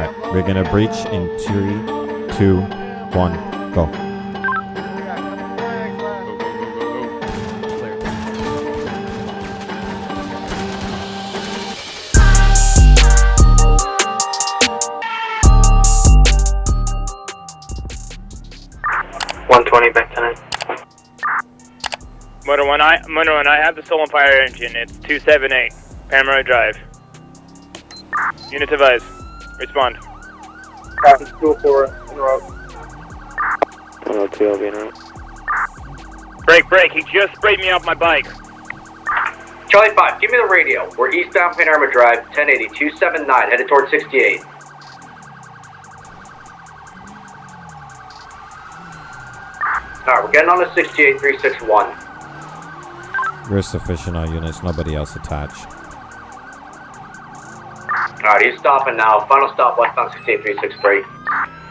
Alright, we're gonna breach in three, two, one, go. One twenty back tonight. Motor one, I Motor one, I have the stolen fire engine. It's two seven eight, Paramount Drive. Unit advise. Respond. Copy two four en route. 102, I'll be en route. Break, break. He just sprayed me off my bike. Charlie five, give me the radio. We're eastbound Panorama Drive, 1080, 279, headed towards 68. Alright, we're getting on to 68 361. We're sufficient on units, nobody else attached. Alright, he's stopping now. Final stop westbound 68 363.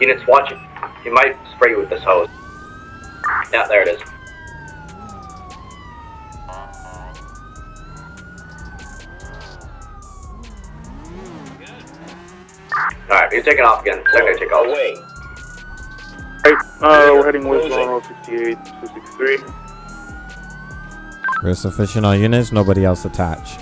Units, watch it. He might spray you with this hose. Yeah, there it is. Alright, he's taking off again. Secondary takeoff. Away. Right, uh, we're heading westbound on 68, 263. We're sufficient on units, nobody else attached.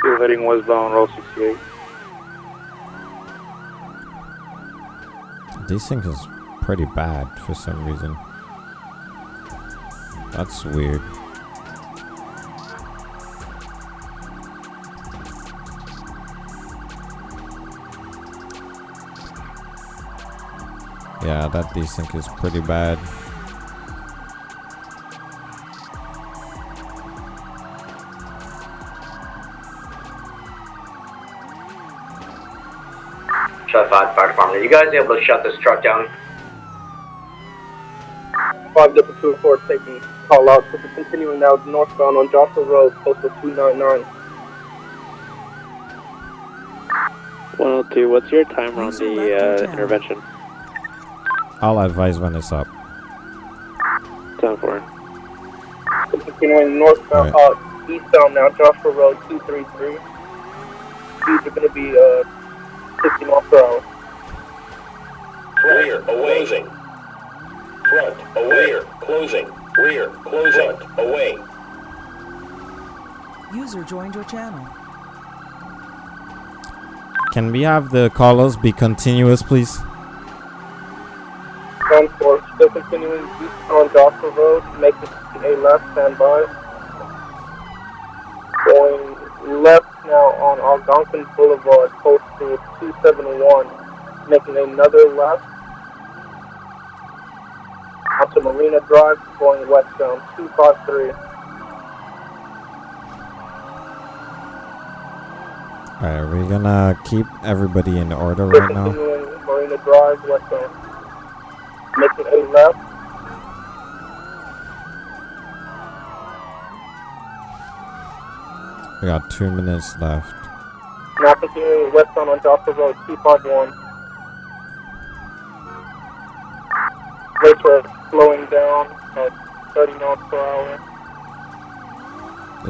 Still heading westbound Route 68. This thing is pretty bad for some reason. That's weird. Yeah, that desync is pretty bad. Shut 5 Fire Department. Are you guys able to shut this truck down? 5 Double Two Four taking call out. So we're continuing now northbound on Joshua Road, postal 299. 102, what's your timer on the uh, intervention? I'll advise when it's up. 10 4. So continuing northbound, uh, eastbound now, Joshua Road 233. Speeds are going to be uh, 50 miles per hour. Rear, away. Front, away. Closing. Rear, closing. Away. User joined your channel. Can we have the callers be continuous, please? Ground force still continuing east on Joshua Road, making a left standby. Going left now on Algonquin Boulevard, postal 271, making another left. Onto Marina Drive, going westbound 253. Alright, are we're gonna keep everybody in order right now. Marina Drive, westbound. Making a left. We got two minutes left. Now continuing westbound on Joshua Road, 251. Rates are slowing down at 30 miles per hour.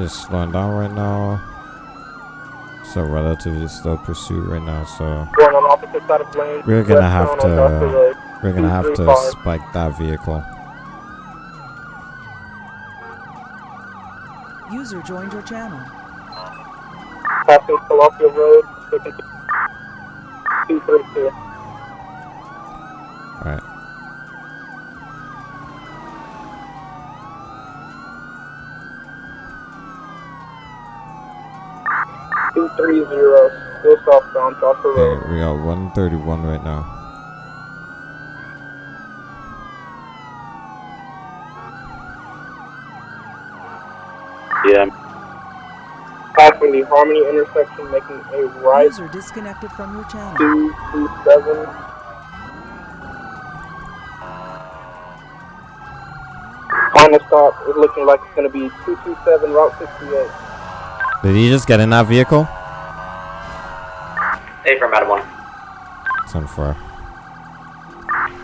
It's slowing down right now. So relatively slow pursuit right now, so Going on opposite side of lane. We're gonna have westbound on Joshua to- uh, Road, we're gonna have to 235. spike that vehicle. User joined your channel. Passing Philadelphia Road, 232. Alright. Two three zero, still southbound Joshua Road. Okay, we got 131 right now. Yeah, Passing the Harmony intersection, making a right User disconnected from your channel. two two seven. Final stop is looking like it's going to be 227 Route 68. Did he just get in that vehicle? Hey, from Adam 1. It's on fire.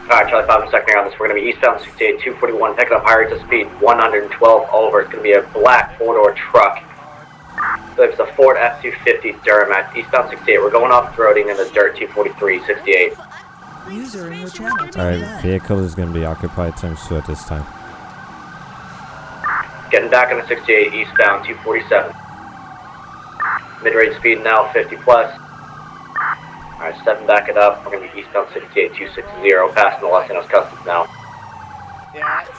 Alright, Charlie 5, I'm on this. We're going to be eastbound 68, 241, picking up higher to speed 112 over. It's going to be a black four-door truck. So it's a Ford F-250 Duramax, eastbound 68. We're going off-roading in the dirt 243, 68. User in your channel. Alright, out. vehicle is gonna be occupied times two at this time. Getting back on the 68, eastbound 247. Mid-range speed now 50 plus. Alright, stepping back it up. We're going to be eastbound 68, 260, passing the Los Santos Customs now.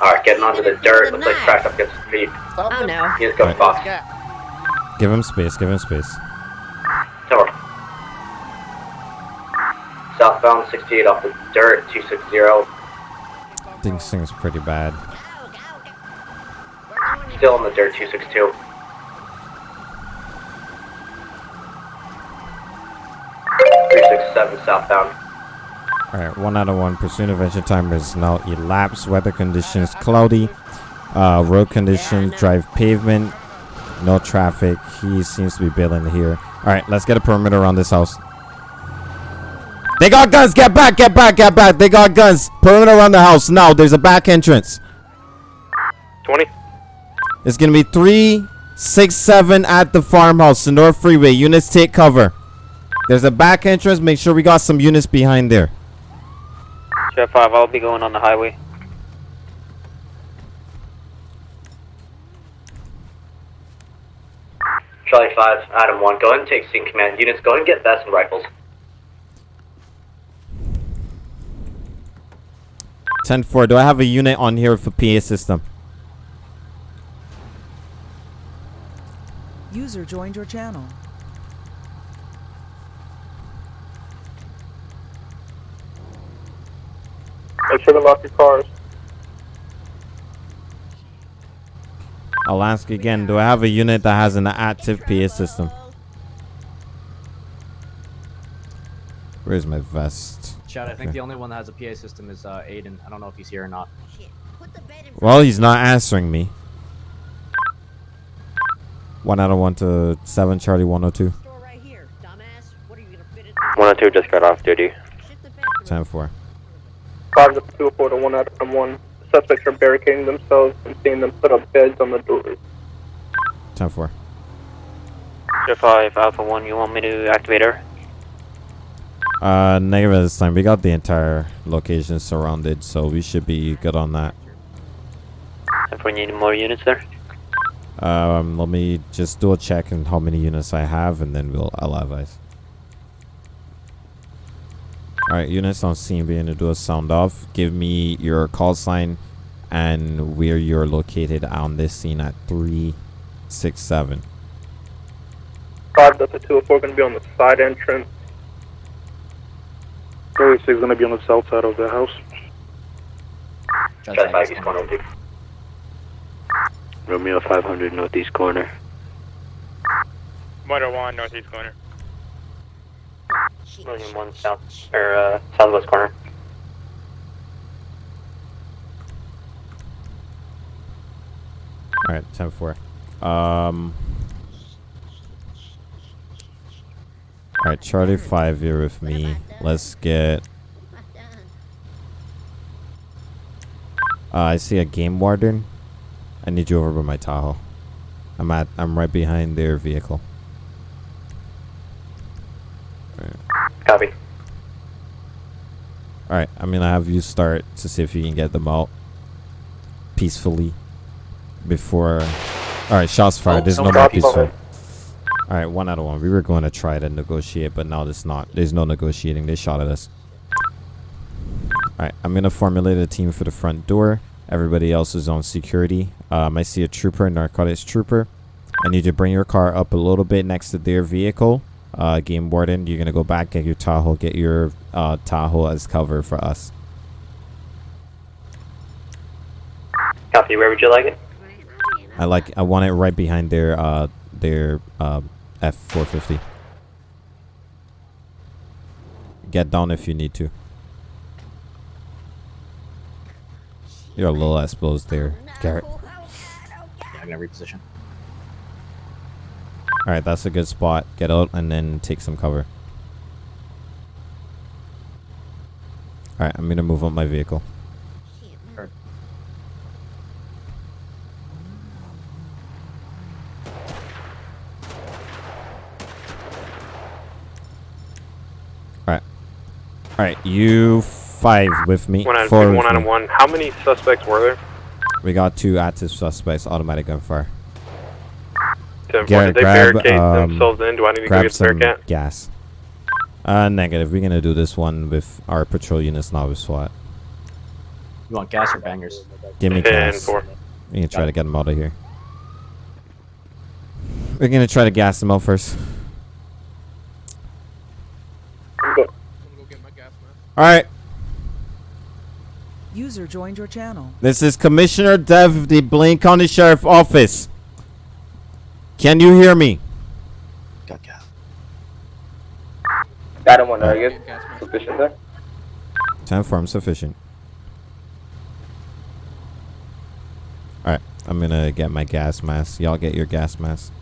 Alright, getting onto the dirt. Looks like cracked up against the feet. Oh no. He's going Right. Fox. Give him space, give him space. Tower. Southbound 68 off the dirt, 260. This thing's pretty bad. Still on the dirt, 262. Three six seven southbound. Alright, one out of one. Pursuit adventure timer is now elapsed. Weather conditions cloudy. Uh, road conditions, drive pavement. No traffic. He seems to be bailing here. Alright, let's get a perimeter around this house. They got guns! Get back! Get back! Get back! They got guns! Perimeter around the house now. There's a back entrance. 20. It's gonna be three, six, seven at the farmhouse, North Freeway. Units take cover. There's a back entrance. Make sure we got some units behind there. Jet 5, I'll be going on the highway. Charlie 5, Adam 1. Go ahead and take scene command. Units, go ahead and get vests and rifles. 10-4, do I have a unit on here for PA system? User joined your channel. Make sure to lock your cars. I'll ask again, do I have a unit that has an active PA system? Where's my vest? Chad, I think Okay. the only one that has a PA system is uh, Aiden. I don't know if he's here or not. Well, he's not answering me. One out of one to seven, Charlie 102. 102 just got off duty. 10-4. Five to two four to one out of one. Suspects are barricading themselves and seeing them put up beds on the doors. 10-4. Jet 5, Alpha 1, you want me to activate her? Uh, negative this time. We got the entire location surrounded, so we should be good on that. If we need more units there. Um, let me just do a check on how many units I have, and then we'll I'll advise. All right, units on scene, being to do a sound off. Give me your call sign and where you're located on this scene at three, six, seven. Five Delta two oh four going to be on the side entrance. 36 is going to be on the south side of the house. Charlie 5, east corner, two. Romeo 500 northeast corner. Motor 1, northeast corner. William 1 south, or uh, southwest corner. All right, ten four. Um. All right, Charlie five here with me. Let's get. Uh, I see a game warden. I need you over by my Tahoe. I'm at. I'm right behind their vehicle. Copy. All right, I'm gonna have you start to see if you can get them out peacefully before. All right, shots fired. There's no more peaceful. All right, one out of one. We were going to try to negotiate, but now there's not. There's no negotiating. They shot at us. All right, I'm gonna formulate a team for the front door. Everybody else is on security. Um, I see a trooper, narcotics trooper. I need you to bring your car up a little bit next to their vehicle. Uh, game warden, you're gonna go back, get your Tahoe, get your uh, Tahoe as cover for us. Copy, where would you like it? I like. I want it right behind their uh their uh F450. Get down if you need to. You're a little exposed there, Garrett. Yeah, I'm gonna reposition. All right, that's a good spot. Get out and then take some cover. Alright, I'm gonna move on my vehicle. Alright. Alright, you five with me. One on with one on me. one. How many suspects were there? We got two active suspects, automatic gunfire. Ten four. Garrett, Did they grab, barricade um, themselves in? Do I need to go get some Bearcat? gas. Uh, negative. We're gonna do this one with our patrol units, not with SWAT. You want gas or bangers? Give me gas. four. We're gonna try to get them out of here. We're gonna try to gas them out first. Alright, User joined your channel. this is Commissioner Dev of the Blaine County Sheriff Office. Can you hear me? Got gas. Adam one target. Sufficient there. 10 form sufficient. Alright, I'm gonna get my gas mask. Y'all get your gas mask.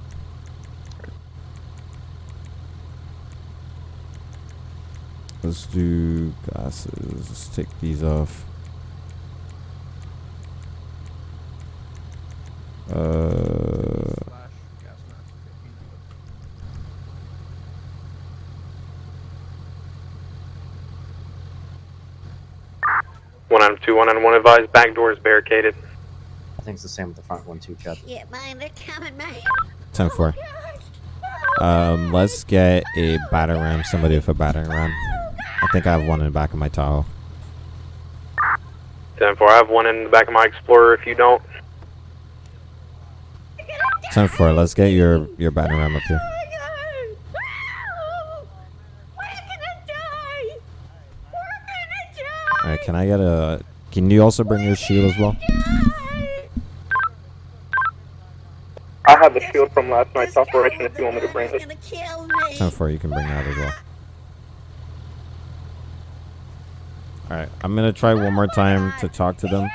Let's do glasses. Let's take these off. Uh, One on two. One on one. Advised. Back door is barricaded. I think it's the same with the front one too, Chad. Shit, man, they're coming, man. 10 4. Um, let's get a battering ram. Somebody with a battering ram. I think I have one in the back of my Tahoe. Ten four. I have one in the back of my Explorer. If you don't, 10 4. Let's get your, your battering ram up here. Alright, can I get a. Can you also bring your shield as well? I have the shield from last night's operation if you want me to bring it. 10 4, you can bring that as well. Alright, I'm gonna try one more time to talk to them.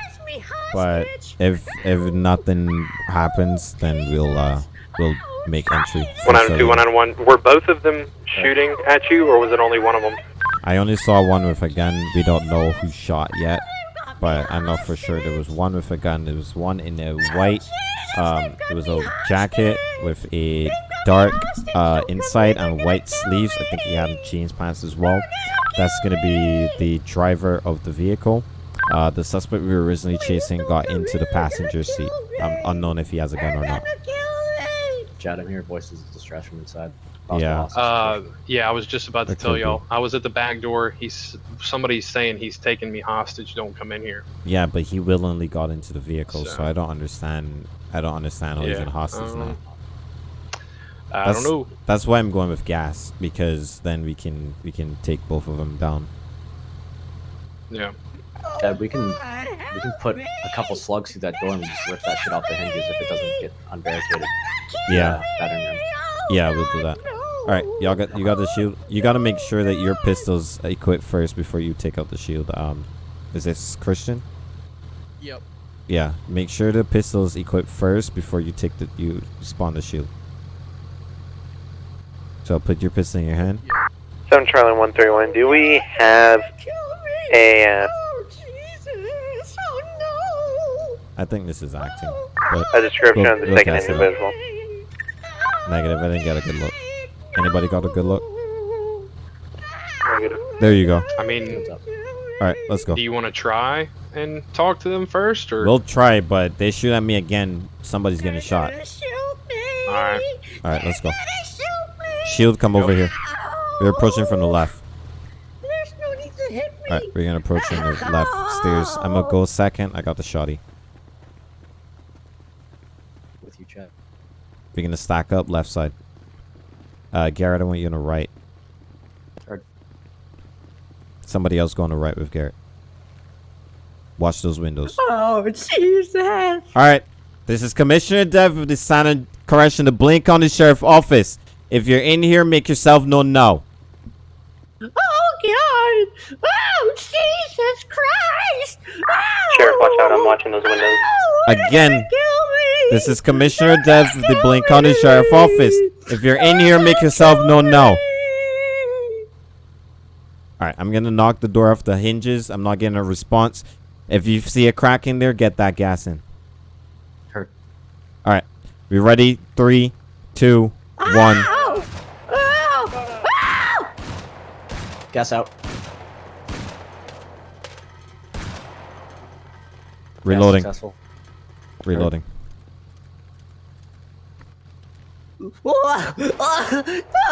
But if if nothing happens, then we'll uh we'll make entry. one on So, two. One on one. Were both of them shooting at you, or was it only one of them? I only saw one with a gun. We don't know who shot yet, but I know for sure there was one with a gun. There was one in a white. Um, it was a jacket with a dark uh, inside and white sleeves. I think he had jeans pants as well. That's gonna be the driver of the vehicle. Uh, the suspect we were originally chasing got into the passenger seat. Um, unknown if he has a gun or not. Chad, I'm hearing voices of distress from inside. Yeah. Uh, yeah, I was just about to That tell y'all. I was at the back door. He's somebody's saying he's taking me hostage. Don't come in here. Yeah, but he willingly got into the vehicle, so, So- I don't understand. I don't understand how he's Yeah, in hostage um, now. I That's- don't know. That's why I'm going with gas because then we can we can take both of them down. Yeah. Chad, we can we can put a couple slugs through that door and just rip that shit off the hinges if it doesn't get unbarricaded. Yeah. Battering. Yeah, we'll do that. All right, y'all got you got the shield. You got to make sure that your pistols equipped first before you take out the shield. Um, is this Christian? Yep. Yeah, make sure the pistol's equipped first before you take the you spawn the shield. So put your pistol in your hand. Seven Charlie One Thirty One. Do we have a? Uh, oh, Jesus. Oh, no. I think this is acting. But A description we'll- of the second cast it out. individual. Negative. I didn't get a good look. Anybody got a good look? Negative. There you go. I mean, All right, let's go. do you want to try and talk to them first, or? We'll try, but they shoot at me again. Somebody's getting shot. All right. All right, let's go. Shield, come over here. We're approaching from the left. All right, we're gonna approach from the left stairs. I'm gonna go second. I got the shotty. With you, Chad. We're gonna stack up left side. Uh, Garrett, I want you on the right. Heard. Somebody else go on the right with Garrett. Watch those windows. Oh, Jesus. All right. This is Commissioner Dev of the Santa Correction, the on the Sheriff Office. If you're in here, make yourself known now. Oh, God. Oh, Jesus Christ. Oh, Sheriff, watch out! I'm watching those windows. Again, this is Commissioner Dev of the Blaine County Sheriff Office. If you're in here, make yourself known now. All right, I'm gonna knock the door off the hinges. I'm not getting a response. If you see a crack in there, get that gas in. Heard. All right, we ready? Three, two, one. Ow! Ow! Ow! Gas out. Reloading. successful. Reloading.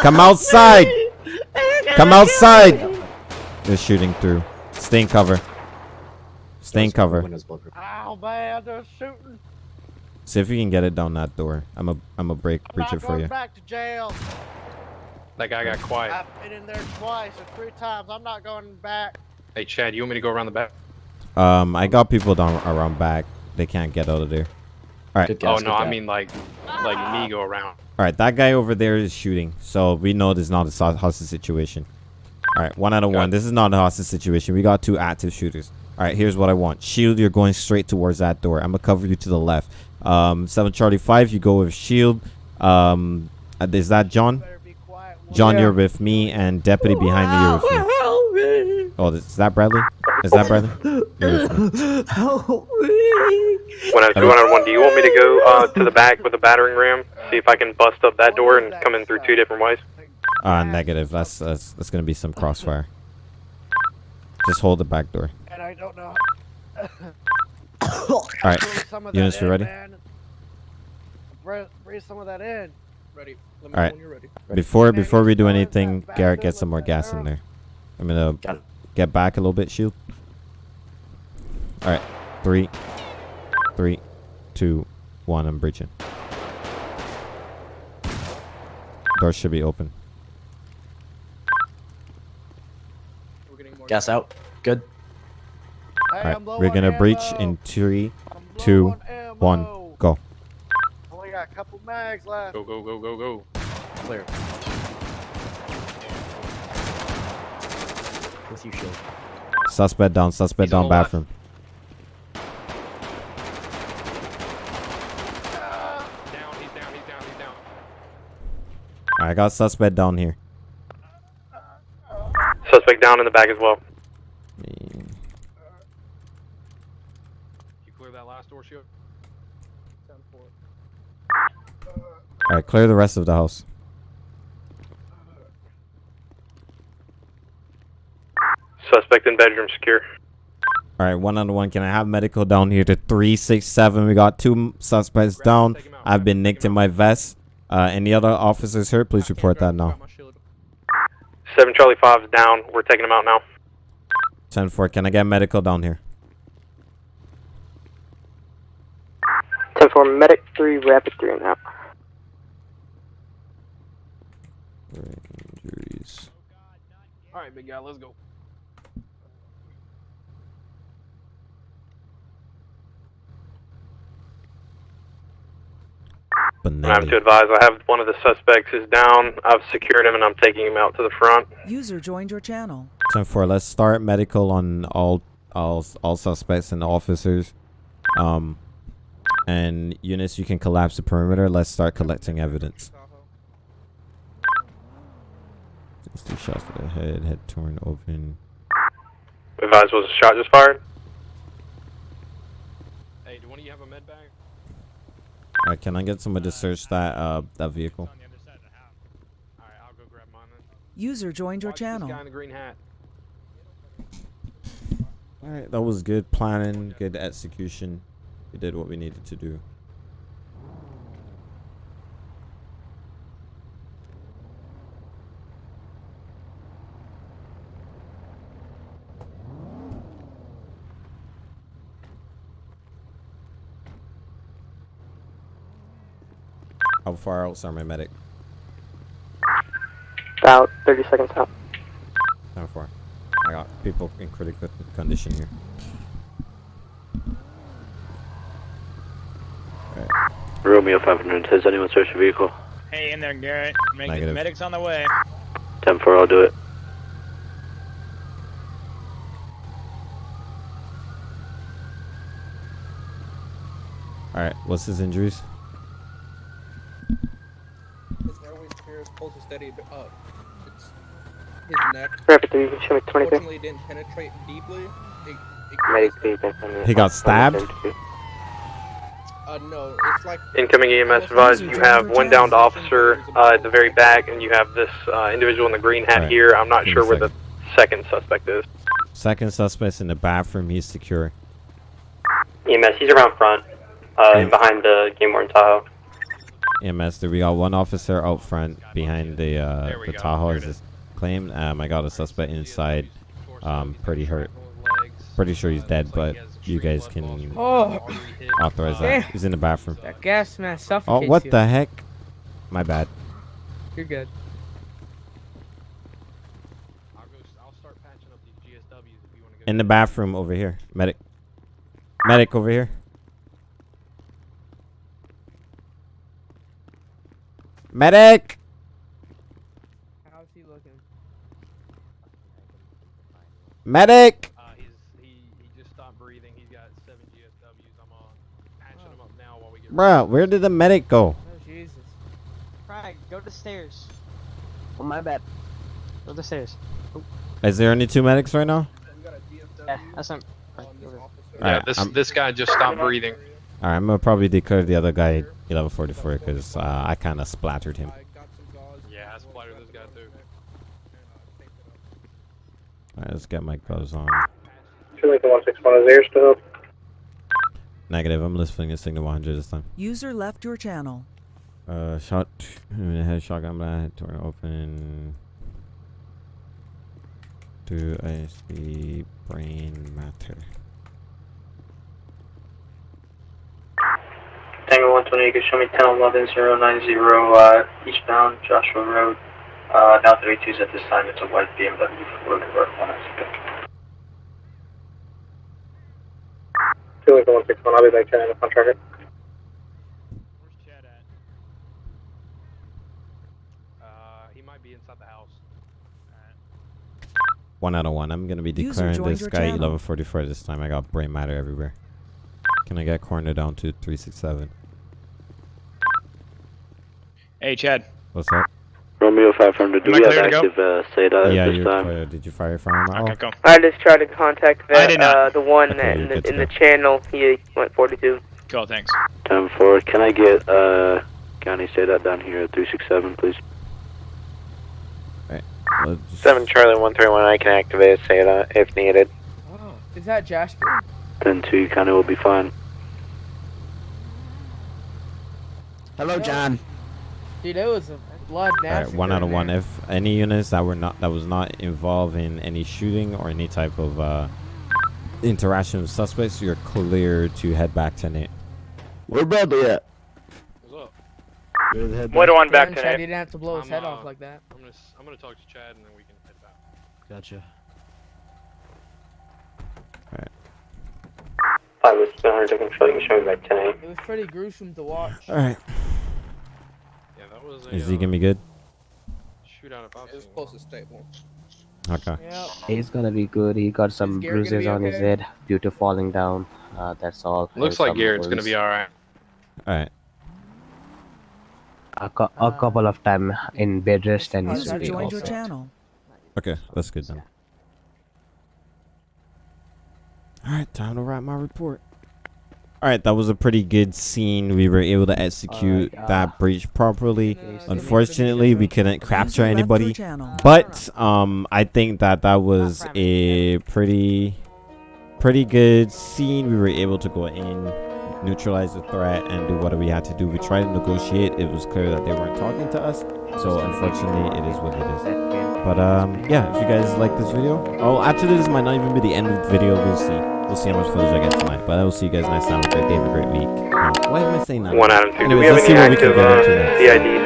Come outside. Come outside. They're shooting through. Stay in cover. Stay in cover. Ow, man, they're shooting. See if you can get it down that door. I'm a I'm a break I'm breach it for you. back to jail. That guy got quiet. I've been in there twice or three times. I'm not going back. Hey, Chad, you want me to go around the back? Um, I got people down around back. They can't get out of there. All right. Oh no, I mean like, like me go around. All right, that guy over there is shooting, so we know this is not a so- hostage situation. All right, one out of one. This is not a hostage situation. We got two active shooters. All right, here's what I want. Shield, you're going straight towards that door. I'm gonna cover you to the left. Um, seven Charlie five, you go with Shield. Um, uh, is that John? John, you're with me, and Deputy behind me, you're with me. Help me! Oh, is that Bradley? Is that Bradley? You're with me. Help me! One out two, one out one. Do you want me to go uh, to the back with a battering ram? See if I can bust up that door and come in through two different ways. Uh, negative. That's that's that's gonna be some crossfire. Just hold the back door. And I don't know. All right, Some of Eunice, that you in, ready? man. Breathe, breathe some of that in. Ready. Let All right. Before before we do anything, Garrett, get some more gas in there. I'm gonna get back a little bit, shield. All right, three, three, two, one. I'm breaching. Door should be open. Gas out. Good. All right, we're gonna breach in three, two, one, go. Only got a couple mags left. Go go go go go. Clear. With you, shield. Suspect down. Suspect He's down. the left. Bathroom. Down, he's down, he's down, he's down. All right, I got suspect down here. Suspect down in the back as well. You clear that last door, shield. All right, clear the rest of the house. Suspect in bedroom secure. All right, one on one. Can I have medical down here to three six seven? We got two suspects down. I've been nicked in my vest. Uh, any other officers hurt? Please report that now. Seven Charlie Five is down. We're taking him out now. Ten four. Can I get medical down here? 10 4, medic 3, rapid 3 now. Injuries. All right, big guy, let's go. And I have to advise, I have one of the suspects is down. I've secured him and I'm taking him out to the front. User joined your channel. Ten four. Let's start medical on all all all suspects and officers. Um, and units, you can collapse the perimeter. Let's start collecting evidence. Just two shots to the head, head torn open. Advise was a shot just fired. Hey, do one of you have a med bag? All right, can I get somebody to search that uh that vehicle? All right, I'll go grab mine then. User joined your channel. guy in the green hat. All right, that was good planning, good execution. We did what we needed to do. How far out, sir, my medic? About 30 seconds out. How far? I got people in critical condition here. Romeo 500, has anyone searched your vehicle? Hey, in there, Garrett. Make Negative. medics on the way. 10 4, I'll do it. All right, what's his injuries? His airway's clear, his pulse is steady, but up. It's his neck. Rapid 3, show me 23. Fortunately, it didn't penetrate deeply. It, it Medic, please, back on me. He got stabbed? Uh, no, it's like Incoming EMS advised you have one downed officer uh, at the very back, and you have this uh, individual in the green hat Alright, here. I'm not give sure where the second suspect is. Second suspect's in the bathroom. He's secure. EMS, he's around front, uh, behind the Game Warden Tahoe. EMS, there we got one officer out front behind the uh, the Tahoe as is claimed. Um, I got a suspect inside, um, pretty hurt. Pretty sure he's dead, but you guys can Oh. authorize that. He's in the bathroom. That gas mask Oh, suffocates what you. the heck? My bad. You're good. In the bathroom over here. Medic. Medic over here. Medic! How's he looking? Medic! Uh, he's he he just stopped breathing. He's got seven GSWs. I'm uh, patching him up now while we get. Bruh, where did the medic go? Oh, Jesus. Frank, go to the stairs. Oh, my bad. Go to the stairs. Oh, Is there only two medics right now? yeah, that's not. Frank, go there. Yeah, this I'm- this guy just stopped breathing. Alright, I'm gonna probably declare the other guy 1144 because uh, I kind of splattered him. Yeah, I splattered this guy too. Alright, let's get my gloves on. Two Lincoln 161 is there still. Negative, I'm listening to signal 100 this time. User left your channel. Uh, shot, head shotgun blast, door open. Do I see brain matter? Tango 120, you show me 1011 090 uh, eastbound Joshua Road. Uh, now 32s at this time. It's a white BMW for convert one. Two Lincoln 161, I'll be back to the contractor. Uh, he might be inside the house. One out of one. I'm gonna be declaring this guy channel. 1144 this time. I got brain matter everywhere. Can I get corner down to 367? Hey, Chad. What's up? Romeo 500, do Am I we have clear active uh, SATA yeah, at this you're time? clear. Did you fire firearm? Okay, go. I just tried to contact I the, did not. uh, the one Okay, in, the, in the channel. He went 42. Cool, thanks. 10 4, can I get uh, County SATA down here at 367, please? Let's 7 Charlie 131, I can activate SATA if needed. Oh, is that Jasper? 10 2, County will be fine. Hello, John. Dude, it was a blood Alright, nasty. one out of one. If any units that were not that was not involved in any shooting or any type of uh, interaction with suspects, you're clear to head back to Nate. Where Bradley at? What's up? What on back Chad tonight? didn't have to blow his I'm, head uh, off like that. I'm gonna s- I'm gonna talk to Chad and then we can head back. Gotcha. Five with 700 to control. You can show me back 10 It was pretty gruesome to watch. Alright. Yeah, that was a Is he uh, gonna be good? shootout if I've It's seen close to stable. Okay. Yep. He's gonna be good. He got some bruises be on his head due to falling down. Uh, that's all. Looks like some Garrett's gonna be alright. Alright. A, cou- a couple of time in bed rest and he's User will be all joined your set. channel. Okay, that's good then. Alright, time to write my report. Alright, that was a pretty good scene. We were able to execute Alright, uh, that breach properly. Unfortunately, we couldn't capture User left your anybody. But um, I think that that was a pretty, pretty good scene. We were able to go in, neutralize the threat, and do what we had to do. We tried to negotiate. It was clear that they weren't talking to us. So unfortunately, it is what it is. But um, yeah, if you guys like this video, oh, actually, this might not even be the end of the video. We'll see. We'll see how much footage I get tonight. But I will see you guys next time. Have a great day. Have a great week. Um, why am I saying that? One Adam 2, do Anyways, we have let's any see what we can active get into next. CID